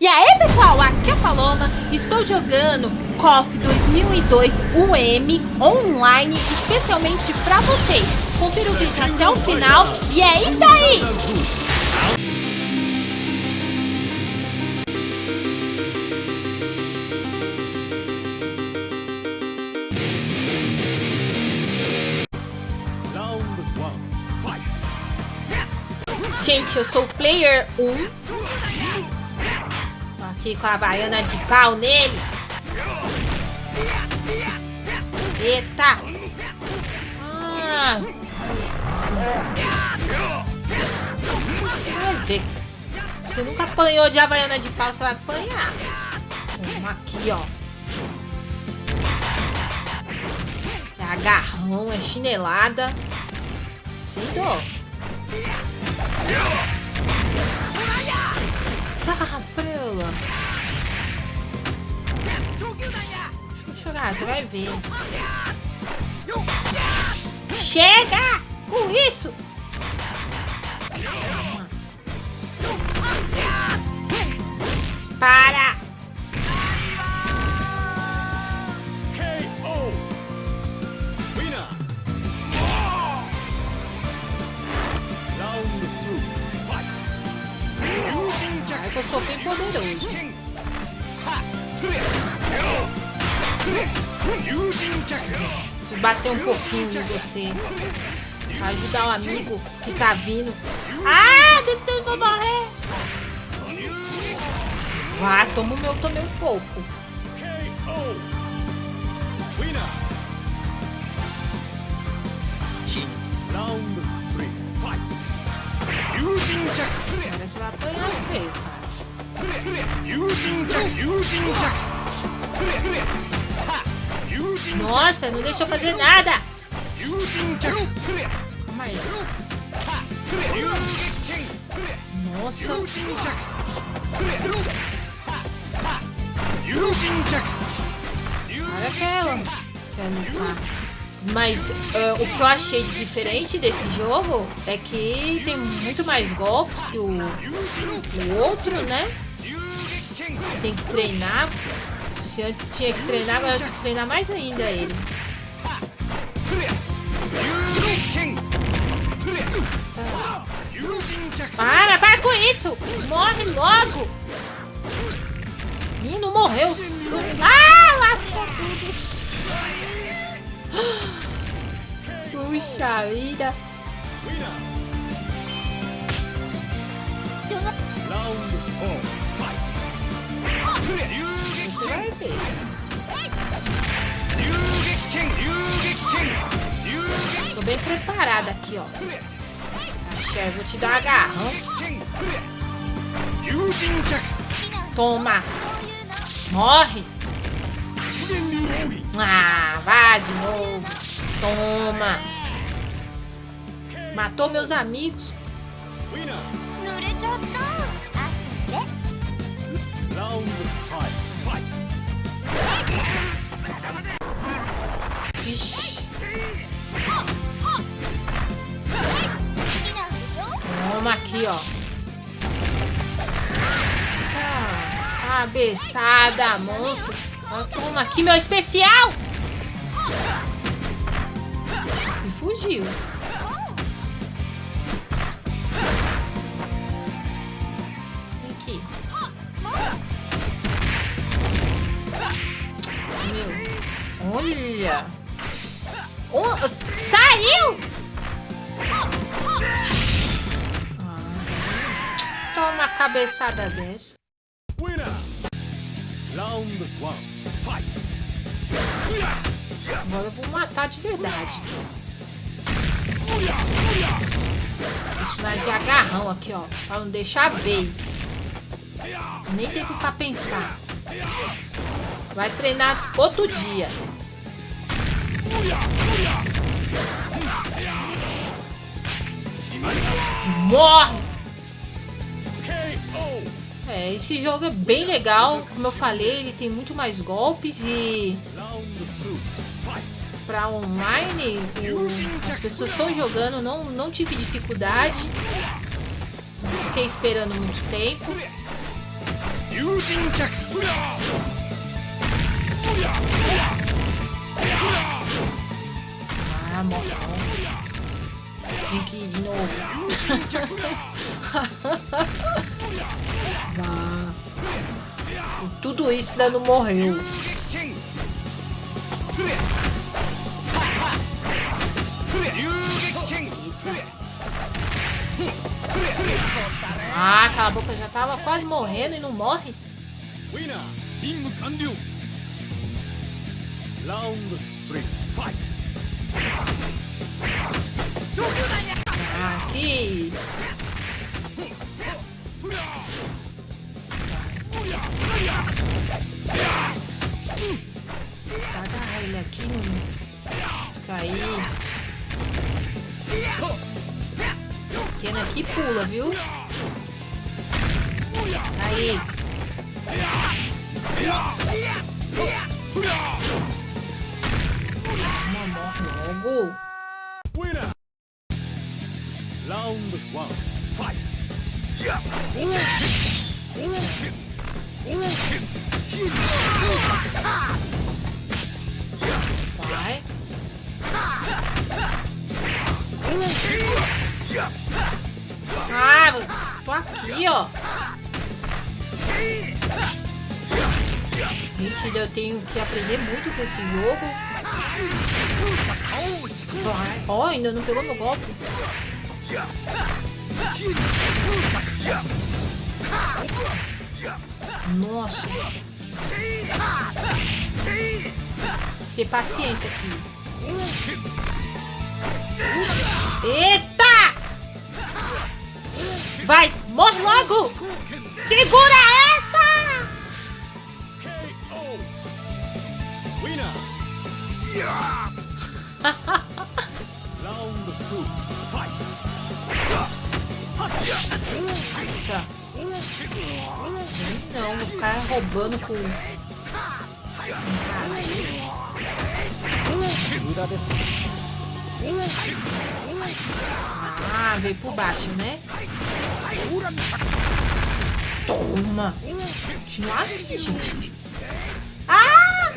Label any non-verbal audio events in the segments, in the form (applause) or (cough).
E aí pessoal, aqui é a Paloma, estou jogando KOF 2002 UM online especialmente para vocês. Confira o vídeo até o final e é isso aí! Gente, eu sou o player 1 aqui com a baiana de pau nele. Eita! Ah. Você nunca apanhou de havaiana de pau, você vai apanhar. Vamos aqui, ó. É agarrão, é chinelada. Sem dor. Ah, eu chorar, você vai ver. Chega com isso! Para! Eu sou bem poderoso. Se bater um pouquinho em você. Ajudar o amigo que tá vindo. Ah, eu vou morrer. Vá, toma o meu também um pouco. Round 3, fight! Agora você vai apanhar feio, cara. Nossa, não deixou fazer nada. Calma aí. Nossa. Olha aquela. Mas uh, o que eu achei diferente desse jogo é que tem muito mais golpes que o, o outro, né? Tem que treinar. Se antes tinha que treinar, agora tem que treinar mais ainda ele. Para, para com isso! Morre logo! Ih, não morreu! Ah, lascou tudo! Puxa vida! Tô bem preparada aqui, ó. Axé, vou te dar agarrão. Toma! Morre! Ah, vá de novo. Toma. Matou meus amigos. Vixe. Toma aqui, ó. Ah, cabeçada, monstro. Toma aqui meu especial. E fugiu. Vem aqui. Meu. Olha. Oh, saiu! Ah, toma uma cabeçada dessa. Round 1. Agora eu vou matar de verdade. Deixa de agarrão aqui, ó. Pra não deixar a vez. Nem tempo pra pensar. Vai treinar outro dia. Morre! É, esse jogo é bem legal, como eu falei, ele tem muito mais golpes e para online as pessoas estão jogando, não, não tive dificuldade. fiquei esperando muito tempo. Ah, morreu. Tem que ir de novo. (laughs) ah. Tudo isso ainda não morreu. Ah, cala a boca, já tava quase morrendo e não morre. Round 3, fight! Aqui! Agarra ele aqui, não cair. Pequeno aqui pula, viu? Aí. Uma morre logo. Round one. Fight. Vai. Ah, tô aqui, ó. Gente, eu tenho que aprender muito com esse jogo. Ó, oh, ainda não pegou meu golpe. Nossa. Ter paciência aqui. Eita! Vai, morre logo! Segura essa! Round ficar roubando com... Ah, veio por baixo, né? Toma! Continua assim, gente. Ah!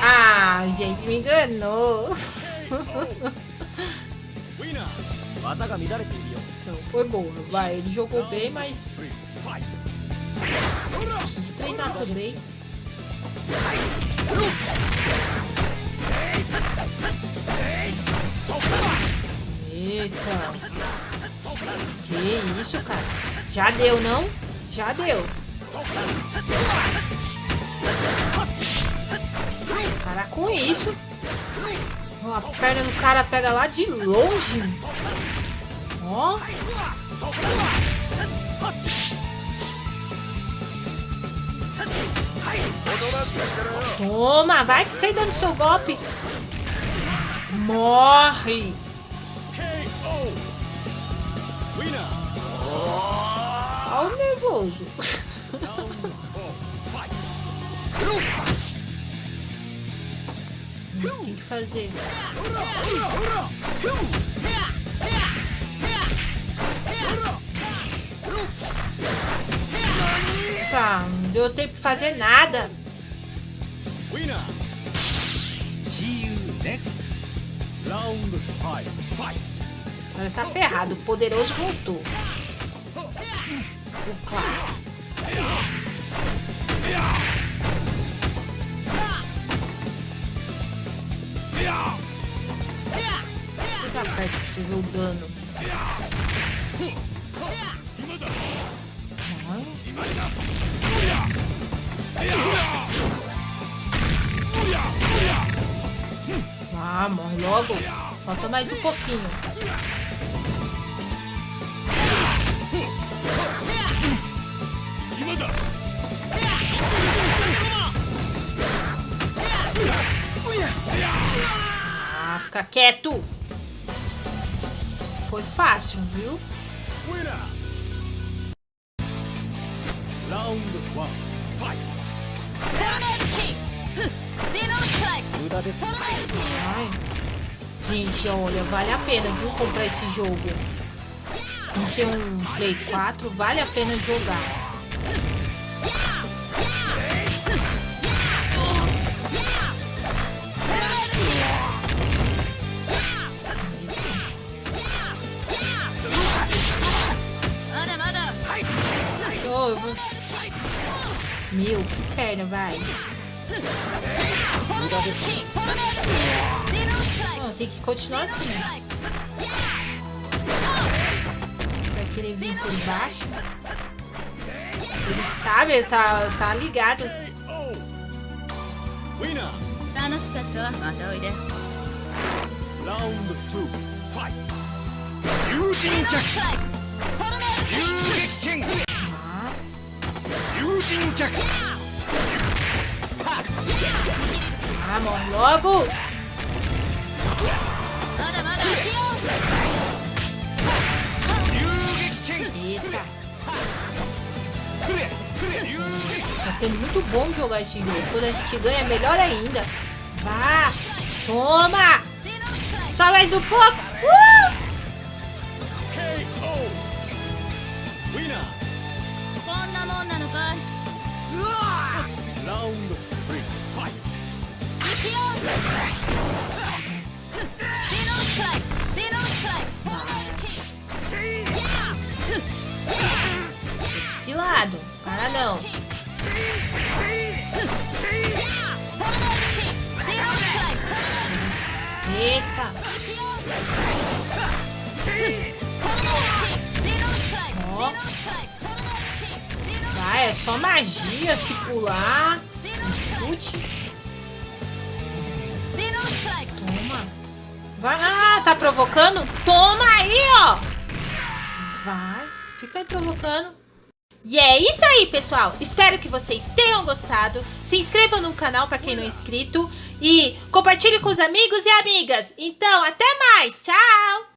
Ah, gente, me enganou. Não, foi boa. Vai, ele jogou bem, mas... Treinar também. Eita. Que isso, cara? Já deu, não? Já deu. Para com isso. A perna do cara pega lá de longe. Ó. Toma, vai ficar aí dando seu golpe. Morre. Olha o nervoso. (laughs) Tem que fazer. Tá, não deu tempo de fazer nada. Agora está ferrado. O poderoso voltou. O Clark. Fica perto pra você ver o dano. Ah, morre logo. Falta mais um pouquinho. Ah, fica quieto. Foi fácil, viu? Round fight! Ai. Gente, olha, vale a pena, viu, comprar esse jogo. Não tem um Play 4, vale a pena jogar. Vou... Meu, que perna, vai. Oh, tem que continuar assim. Vai querer vir por baixo. Ele sabe, ele tá, tá ligado. Round 2, fight! Yujin Jack! Vamos logo! Eita! Tá sendo muito bom jogar esse jogo. Quando a gente ganha, é melhor ainda. Vá! Toma! Só mais um pouco! Uh! Round 3, fight! Esse lado, para não. Eita! Ó. Vai, é só magia se pular. Toma. Vai. Ah, tá provocando? Toma aí, ó. Vai. Fica aí provocando. E é isso aí, pessoal. Espero que vocês tenham gostado. Se inscreva no canal para quem não é inscrito. E compartilhe com os amigos e amigas. Então, até mais. Tchau.